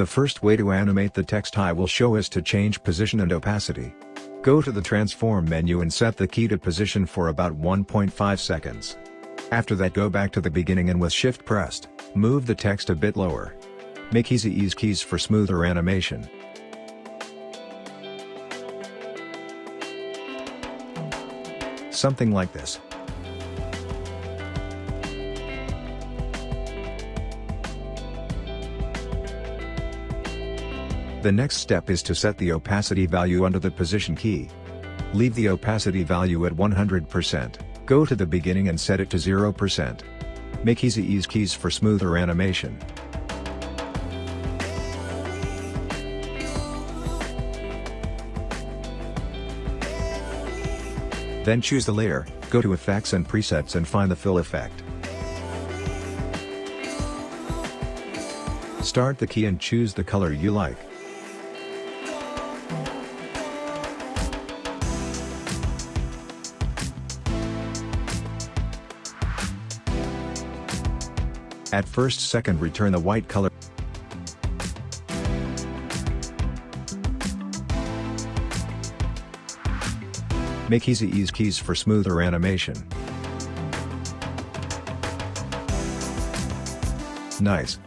The first way to animate the text I will show is to change position and opacity. Go to the transform menu and set the key to position for about 1.5 seconds. After that go back to the beginning and with shift pressed, move the text a bit lower. Make easy ease keys for smoother animation. Something like this. The next step is to set the opacity value under the position key. Leave the opacity value at 100%, go to the beginning and set it to 0%. Make easy ease keys for smoother animation. Then choose the layer, go to Effects and Presets and find the Fill effect. Start the key and choose the color you like. At first second return the white color. Make easy ease keys for smoother animation. Nice.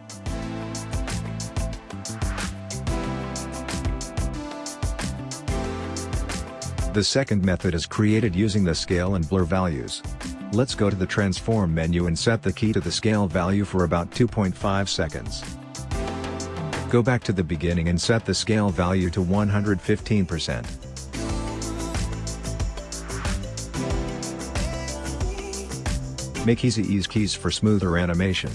The second method is created using the scale and blur values. Let's go to the transform menu and set the key to the scale value for about 2.5 seconds. Go back to the beginning and set the scale value to 115%. Make easy ease keys for smoother animation.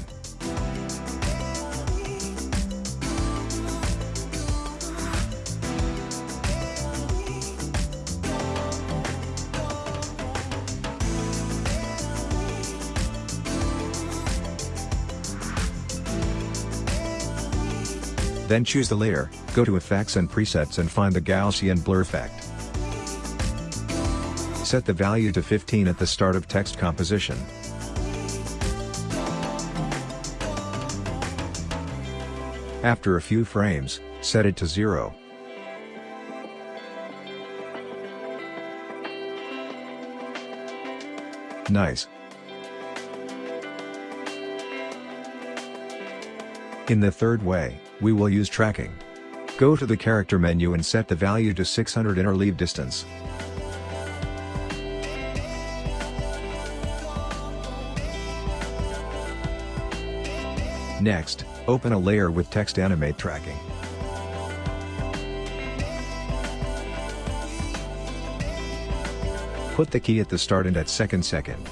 Then choose the layer, go to Effects and Presets and find the Gaussian Blur effect. Set the value to 15 at the start of text composition. After a few frames, set it to 0. Nice. In the third way, we will use tracking. Go to the character menu and set the value to 600 inner leave distance. Next, open a layer with text animate tracking. Put the key at the start and at second second.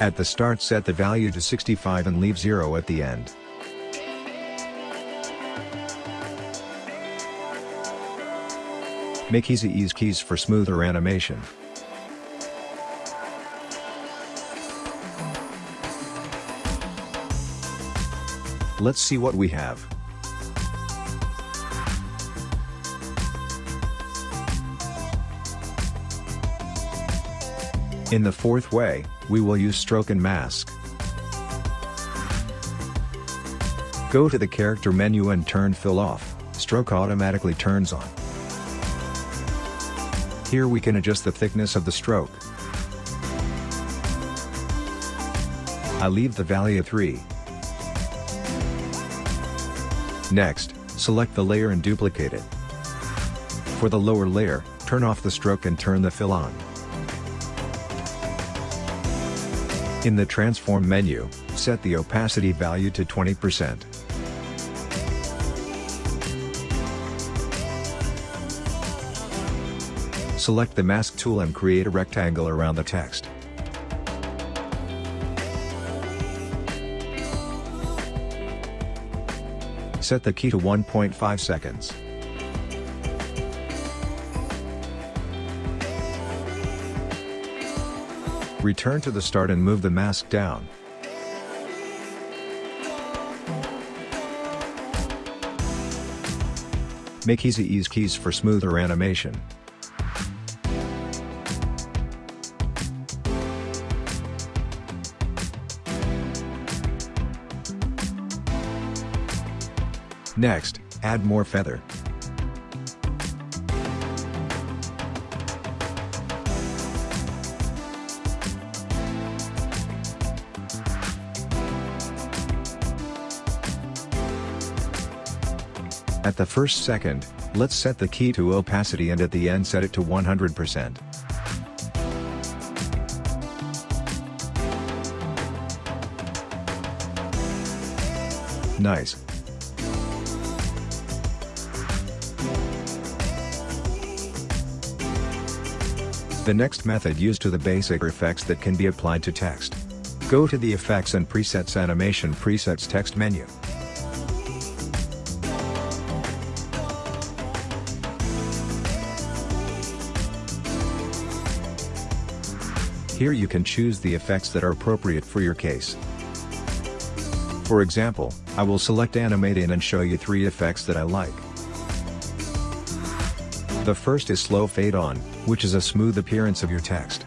At the start set the value to 65 and leave 0 at the end. Make easy ease keys for smoother animation. Let's see what we have. In the fourth way, we will use stroke and mask. Go to the character menu and turn fill off, stroke automatically turns on. Here we can adjust the thickness of the stroke. I leave the value at 3. Next, select the layer and duplicate it. For the lower layer, turn off the stroke and turn the fill on. In the Transform menu, set the opacity value to 20%. Select the Mask tool and create a rectangle around the text. Set the key to 1.5 seconds. Return to the start and move the mask down. Make easy ease keys for smoother animation. Next, add more feather. At the first second, let's set the key to opacity and at the end set it to 100%. Nice. The next method used to the basic effects that can be applied to text. Go to the Effects and Presets Animation Presets text menu. Here you can choose the effects that are appropriate for your case. For example, I will select Animate In and show you three effects that I like. The first is Slow Fade On, which is a smooth appearance of your text.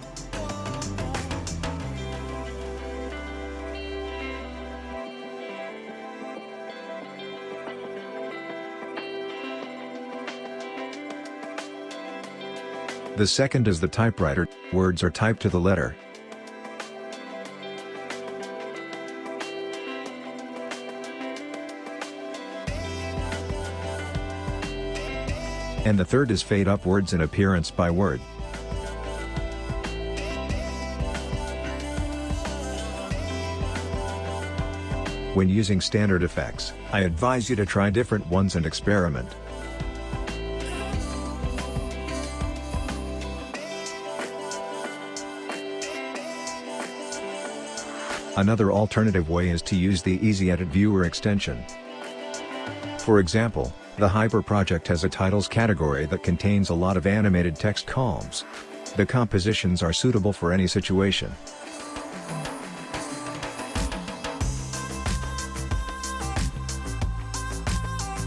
The second is the typewriter, words are typed to the letter. And the third is fade upwards in appearance by word. When using standard effects, I advise you to try different ones and experiment. Another alternative way is to use the Easy Edit Viewer extension. For example, the Hyper project has a titles category that contains a lot of animated text columns. The compositions are suitable for any situation.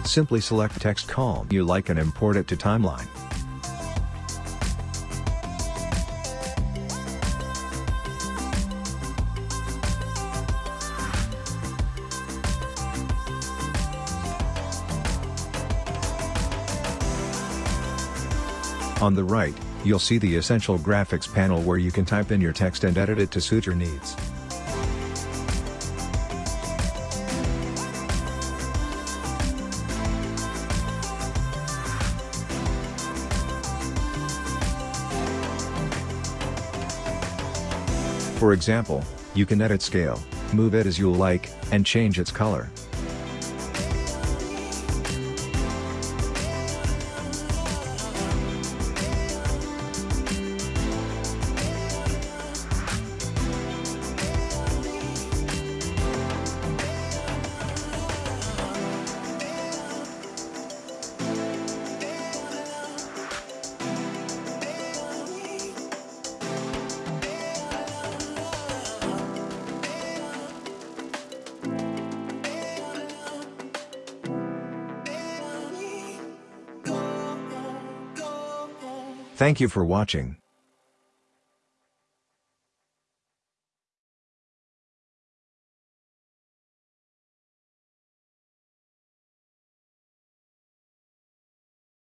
Simply select text column you like and import it to timeline. On the right, you'll see the Essential Graphics panel where you can type in your text and edit it to suit your needs. For example, you can edit scale, move it as you like, and change its color. Thank you for watching.